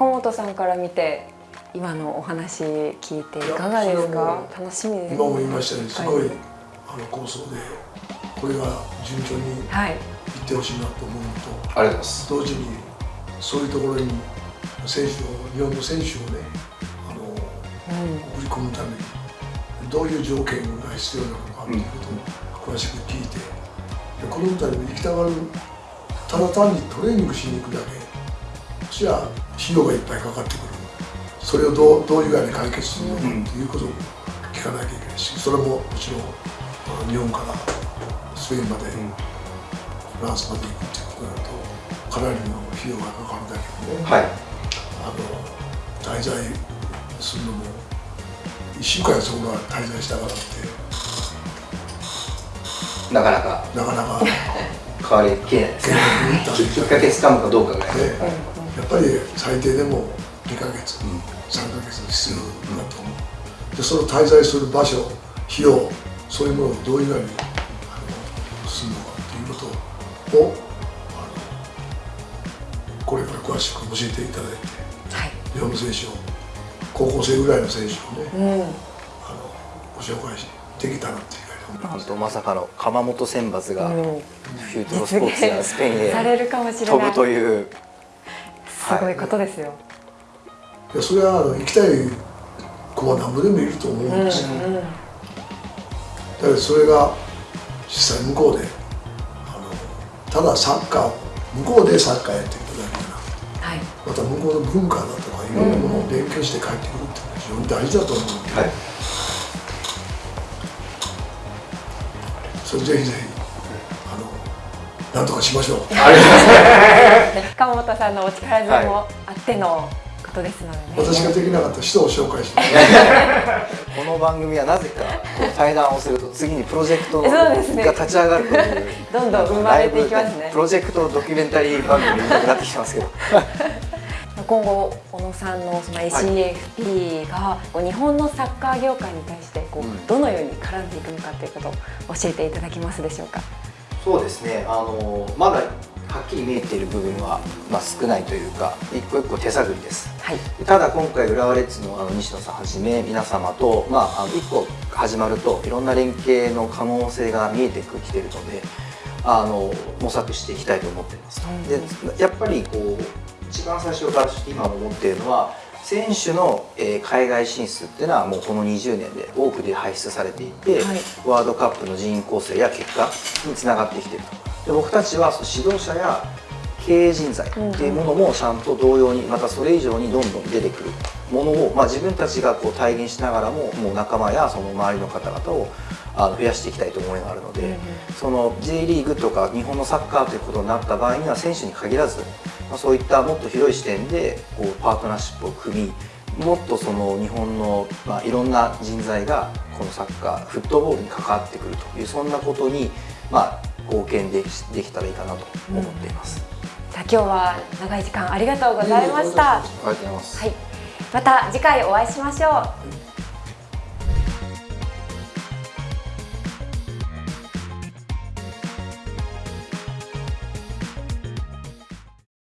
中本さんから見て今のお話聞いていかがですか？楽しみです今も言いましたようにすごい、はい、あの構想でこれが順調にい。ってほしいなと思うのと、はい、ありがとうございます。同時にそういうところに選手を日本の選手をねあの、うん、送り込むためにどういう条件が必要なのかということを詳しく聞いて、うん、子供たちも行きたがるただ単にトレーニングしに行くだけそしゃ費用がいっぱいかかってくるそれをどうどういうふうに解決するのかということを聞かなきゃいけないしそれももちろん日本からスペインまで、フランスまで行くっていうことになるとかなりの費用がかかるだけでね、はい、あの滞在するのも1週間そこが滞在したからって。なかなか。なかなか。変わりきれないですね。きっかけつかむかどうかぐらい、やっぱり最低でも2か月、うん、3か月必要だと思う。でその滞在する場所費用そういうものをどういうふうにするのかということをあのこれから詳しく教えていただいて、はい、日本の選手を高校生ぐらいの選手をね、うん、あのご紹介できたらっていうなんとまさかの鎌本選抜がフューチュロスポーツやスペインへ飛ぶというすごいことですよ、はい。いやそれはあの行きたい子は何ぼでもいると思うんですよ、うんうん、だからそれが実際向こうであのただサッカー向こうでサッカーやってるだけじゃな。くて、はい、また向こうの文化だとかいろんなものを勉強して帰ってくるっていうのは非常に大事だと思うので、はい、それぜひぜひなんとかしましょう。ありがとうござい。ます。川本さんのお力添えもあっての、はいことですので、ね、私ができなかった人を紹介しま すこの番組はなぜかこう対談をすると次にプロジェクトが立ち上がるという、どんどん生まれていきますね。プロジェクトドキュメンタリー番組になってきてますけど。今後小野さんのその ACFP が日本のサッカー業界に対してこうどのように絡んでいくのかということを教えていただけますでしょうかそうですね。あのまだはっきり見えている部分は、まあ、少ないというか一個一個手探りです、はい、ただ今回浦和レッズのあの西野さんはじめ皆様と、まあ、あの一個始まるといろんな連携の可能性が見えてきているのであの模索していきたいと思っています、うん、でやっぱりこう一番最初から今思っているのは選手の、えー、海外進出っていうのはもうこの20年で多くで輩出されていて、はい、ワールドカップの人員構成や結果につながってきていると。で僕たちは指導者や経営人材っていうものもちゃんと同様にまたそれ以上にどんどん出てくる。ものを、まあ、自分たちがこう体現しながらももう仲間やその周りの方々をあの増やしていきたいと思いがあるので、その J リーグとか日本のサッカーということになった場合には選手に限らず、まあ、そういったもっと広い視点でこうパートナーシップを組みもっとその日本の、まあ、いろんな人材がこのサッカーフットボールに関わってくるというそんなことに、まあ、貢献でできたらいいかなと思っています、うん、さあ今日は長い時間ありがとうございました、ありがとうございます、はい、また次回お会いしましょう